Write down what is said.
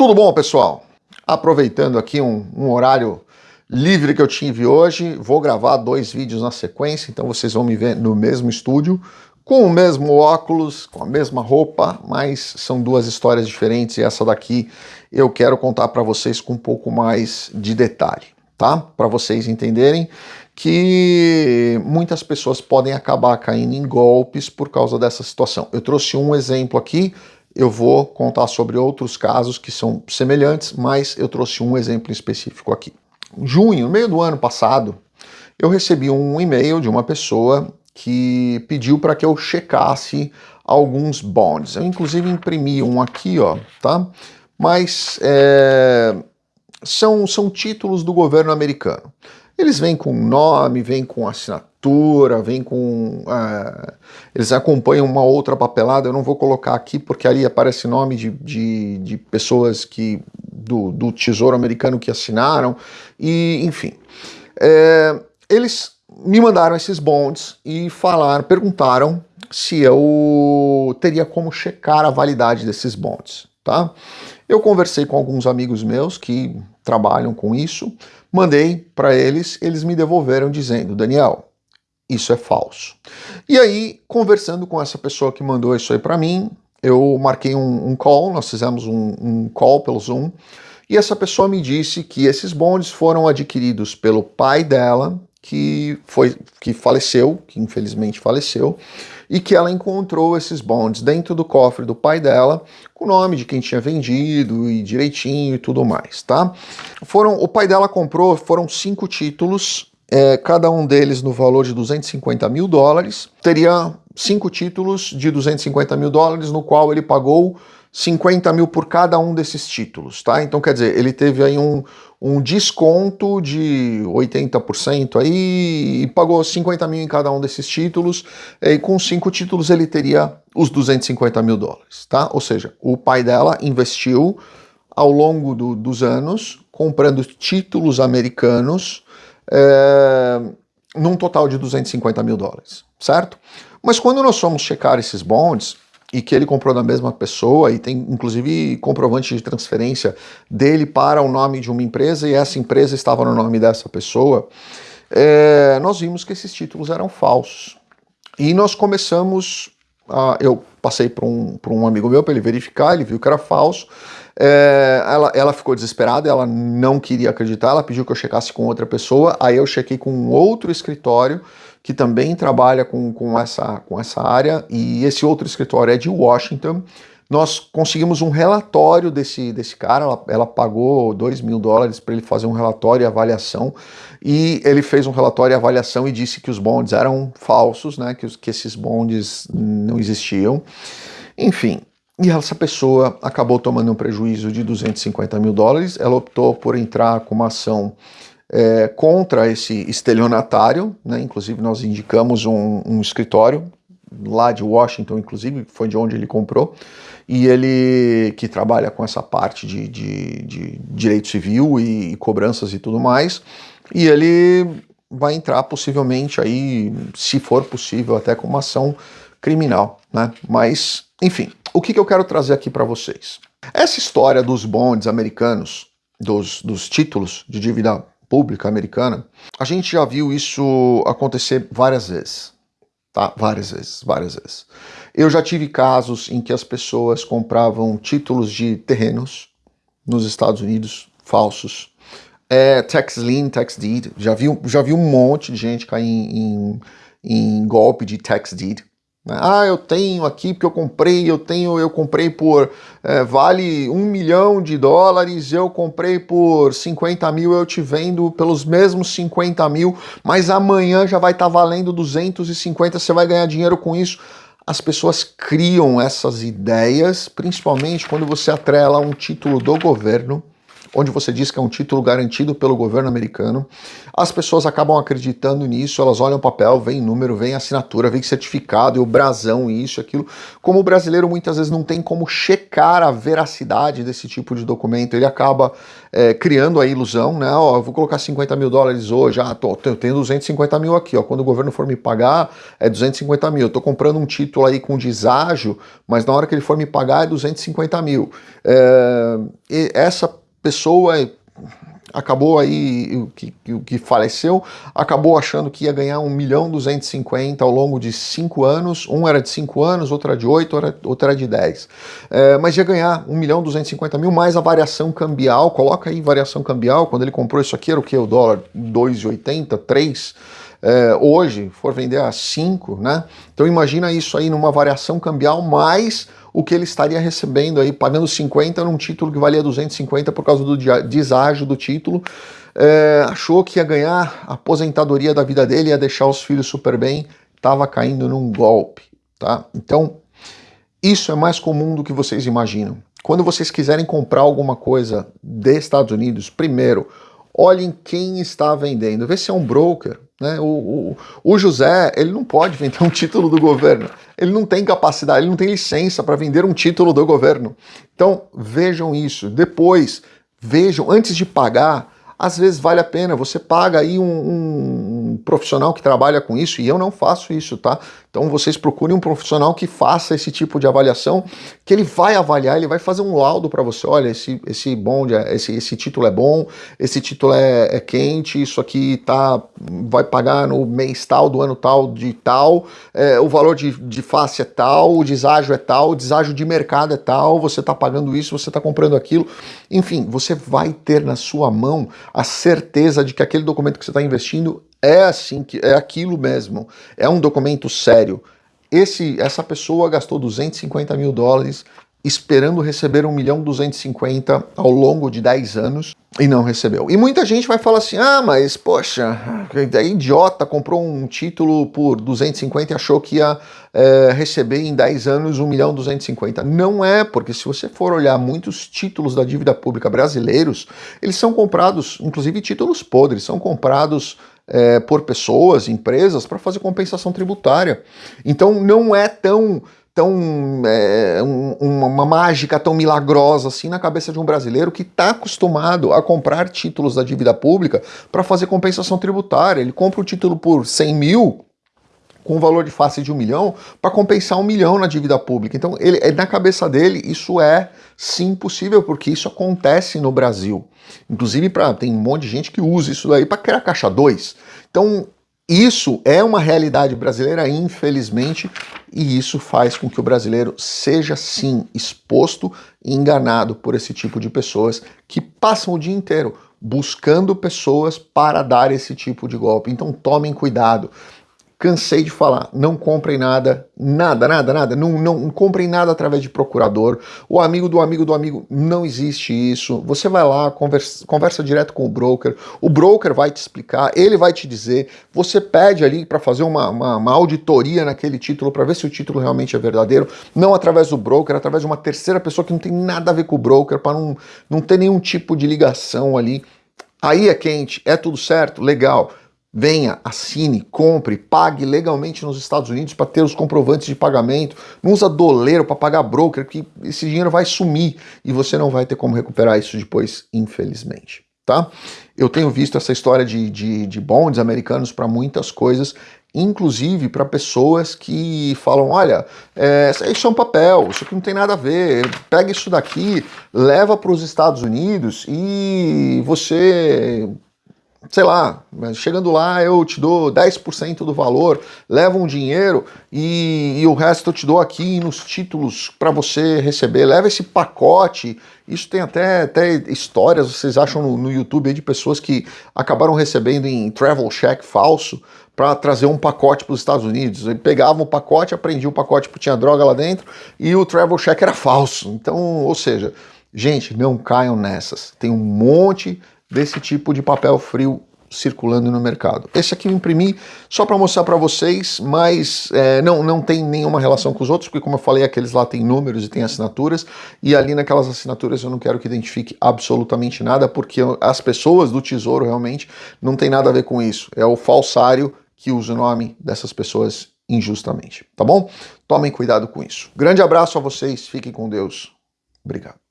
Tudo bom, pessoal? Aproveitando aqui um, um, horário livre que eu tive hoje, vou gravar dois vídeos na sequência, então vocês vão me ver no mesmo estúdio, com o mesmo óculos, com a mesma roupa, mas são duas histórias diferentes e essa daqui eu quero contar para vocês com um pouco mais de detalhe, tá? Para vocês entenderem que muitas pessoas podem acabar caindo em golpes por causa dessa situação. Eu trouxe um exemplo aqui, eu vou contar sobre outros casos que são semelhantes, mas eu trouxe um exemplo específico aqui. Em junho, no meio do ano passado, eu recebi um e-mail de uma pessoa que pediu para que eu checasse alguns bonds. Eu inclusive imprimi um aqui, ó, tá? Mas é, são, são títulos do governo americano. Eles vêm com nome, vêm com assinatura, vêm com... Uh, eles acompanham uma outra papelada, eu não vou colocar aqui porque ali aparece nome de, de, de pessoas que do, do, Tesouro Americano que assinaram, e enfim. É, eles me mandaram esses bonds e falaram, perguntaram se eu teria como checar a validade desses bonds, tá? Eu conversei com alguns amigos meus que trabalham com isso, mandei para eles, eles me devolveram dizendo, Daniel, isso é falso. E aí, conversando com essa pessoa que mandou isso aí para mim, eu marquei um, um, call, nós fizemos um, um call pelo Zoom, e essa pessoa me disse que esses bondes foram adquiridos pelo pai dela, que, foi, que faleceu, que infelizmente faleceu, e que ela encontrou esses bonds dentro do cofre do pai dela, com o nome de quem tinha vendido e direitinho e tudo mais, tá? Foram, o pai dela comprou, foram cinco títulos, é, cada um deles no valor de 250 mil dólares, teria cinco títulos de 250 mil dólares, no qual ele pagou 50 mil por cada um desses títulos, tá? Então, quer dizer, ele teve aí um, um desconto de 80% aí e pagou 50 mil em cada um desses títulos, e com cinco títulos ele teria os 250 mil dólares, tá? Ou seja, o pai dela investiu ao longo do, dos anos comprando títulos americanos é, num total de 250 mil dólares, certo? Mas quando nós fomos checar esses bonds, e que ele comprou da mesma pessoa e tem inclusive comprovante de transferência dele para o nome de uma empresa e essa empresa estava no nome dessa pessoa, é, nós vimos que esses títulos eram falsos. E nós começamos, a, eu passei para um, um amigo meu para ele verificar, ele viu que era falso, é, ela, ela ficou desesperada, ela não queria acreditar, ela pediu que eu checasse com outra pessoa, aí eu chequei com um outro escritório, que também trabalha com, com, essa, com essa área, e esse outro escritório é de Washington. Nós conseguimos um relatório desse, desse cara, ela, ela pagou 2 mil dólares para ele fazer um relatório e avaliação, e ele fez um relatório e avaliação e disse que os bonds eram falsos, né, que, os, que esses bonds não existiam. Enfim, e essa pessoa acabou tomando um prejuízo de 250 mil dólares, ela optou por entrar com uma ação é, contra esse estelionatário, né? inclusive nós indicamos um, um, escritório lá de Washington, inclusive, foi de onde ele comprou, e ele que trabalha com essa parte de, de, de direito civil e, e cobranças e tudo mais, e ele vai entrar possivelmente aí, se for possível, até com uma ação criminal, né? Mas, enfim, o que, que eu quero trazer aqui para vocês? Essa história dos bonds americanos, dos, dos títulos de dívida pública americana, a gente já viu isso acontecer várias vezes. Tá? Várias vezes, várias vezes. Eu já tive casos em que as pessoas compravam títulos de terrenos nos Estados Unidos, falsos. É, tax lien, tax deed, já vi, já vi um monte de gente cair em, em, em golpe de tax deed. Né? Ah, eu tenho aqui porque eu comprei, eu tenho, eu comprei por, é, vale um milhão de dólares, eu comprei por 50 mil, eu te vendo pelos mesmos 50 mil, mas amanhã já vai estar tá valendo 250, você vai ganhar dinheiro com isso. As pessoas criam essas ideias, principalmente quando você atrela um título do governo, onde você diz que é um título garantido pelo governo americano. As pessoas acabam acreditando nisso, elas olham o papel, vem número, vem assinatura, vem certificado e o brasão, isso, aquilo. Como o brasileiro muitas vezes não tem como checar a veracidade desse tipo de documento, ele acaba é, criando a ilusão, né? Ó, vou colocar 50 mil dólares hoje, ah, tô, eu tenho 250 mil aqui, ó. Quando o governo for me pagar, é 250 mil. Eu tô comprando um título aí com deságio, mas na hora que ele for me pagar é 250 mil. É, essa pessoa acabou aí, o que, que faleceu, acabou achando que ia ganhar 1 milhão 250 ao longo de 5 anos, um era de 5 anos, outro era de 8, outro era de 10. É, mas ia ganhar 1 milhão 250 mil mais a variação cambial, coloca aí variação cambial, quando ele comprou isso aqui era o que? O dólar 2,80, 3 é, hoje for vender a 5, né? Então imagina isso aí numa variação cambial mais o que ele estaria recebendo aí, pagando 50 num título que valia 250 por causa do deságio do título. É, achou que ia ganhar a aposentadoria da vida dele, ia deixar os filhos super bem, estava caindo num golpe, tá? Então, isso é mais comum do que vocês imaginam. Quando vocês quiserem comprar alguma coisa dos Estados Unidos, primeiro, olhem quem está vendendo, vê se é um broker, né? O, o, o, José, ele não pode vender um título do governo. Ele não tem capacidade, ele não tem licença para vender um título do governo. Então, vejam isso. Depois, vejam, antes de pagar, às vezes vale a pena. Você paga aí um, um, um profissional que trabalha com isso, e eu não faço isso, tá? Então vocês procurem um profissional que faça esse tipo de avaliação, que ele vai avaliar, ele vai fazer um laudo para você. Olha, esse, esse bonde, esse, esse título é bom, esse título é, é, quente, isso aqui tá, vai pagar no mês tal, do ano tal, de tal, é, o valor de, de face é tal, o deságio é tal, o deságio de mercado é tal, você está pagando isso, você está comprando aquilo. Enfim, você vai ter na sua mão a certeza de que aquele documento que você está investindo é assim, que é aquilo mesmo, é um documento sério. Esse, essa pessoa gastou 250 mil dólares esperando receber 1 milhão 250 ao longo de 10 anos e não recebeu. E muita gente vai falar assim, ah, mas poxa, é idiota, comprou um título por 250 e achou que ia é, receber em 10 anos 1 milhão 250. Não é, porque se você for olhar muitos títulos da dívida pública brasileiros, eles são comprados, inclusive títulos podres, são comprados é, por pessoas, empresas, para fazer compensação tributária. Então não é tão tão é, um, uma mágica tão milagrosa assim na cabeça de um brasileiro que está acostumado a comprar títulos da dívida pública para fazer compensação tributária. Ele compra o título por 100 mil com um valor de face de um milhão para compensar um milhão na dívida pública. Então, ele, na cabeça dele, isso é sim possível, porque isso acontece no Brasil. Inclusive, pra, tem um monte de gente que usa isso daí para criar caixa 2. Então, isso é uma realidade brasileira, infelizmente, e isso faz com que o brasileiro seja sim exposto e enganado por esse tipo de pessoas que passam o dia inteiro buscando pessoas para dar esse tipo de golpe. Então tomem cuidado. Cansei de falar, não comprem nada, nada, nada, nada, não, não, comprem nada através de procurador, o amigo do amigo do amigo, não existe isso. Você vai lá, conversa, conversa direto com o broker, o broker vai te explicar, ele vai te dizer, você pede ali para fazer uma, uma, uma, auditoria naquele título para ver se o título realmente é verdadeiro, não através do broker, através de uma terceira pessoa que não tem nada a ver com o broker, para não, não ter nenhum tipo de ligação ali. Aí é quente, é tudo certo, legal. Venha, assine, compre, pague legalmente nos Estados Unidos para ter os comprovantes de pagamento. Não usa doleiro para pagar broker, que esse dinheiro vai sumir e você não vai ter como recuperar isso depois, infelizmente. Tá? Eu tenho visto essa história de, de, de bonds americanos para muitas coisas, inclusive para pessoas que falam, olha, é, isso é um papel, isso aqui não tem nada a ver, pega isso daqui, leva para os Estados Unidos e você sei lá, chegando lá eu te dou 10% do valor, leva um dinheiro e, e, o resto eu te dou aqui nos títulos para você receber, leva esse pacote. Isso tem até, até histórias, vocês acham no, no YouTube de pessoas que acabaram recebendo em travel check falso para trazer um pacote para os Estados Unidos. Ele pegava o pacote, aprendia o pacote porque tinha droga lá dentro e o travel check era falso. Então, ou seja, gente, não caiam nessas. Tem um monte desse tipo de papel frio circulando no mercado. Esse aqui eu imprimi só para mostrar para vocês, mas é, não, não tem nenhuma relação com os outros, porque como eu falei, aqueles lá têm números e têm assinaturas, e ali naquelas assinaturas eu não quero que identifique absolutamente nada, porque as pessoas do Tesouro realmente não tem nada a ver com isso. É o falsário que usa o nome dessas pessoas injustamente, tá bom? Tomem cuidado com isso. Grande abraço a vocês, fiquem com Deus. Obrigado.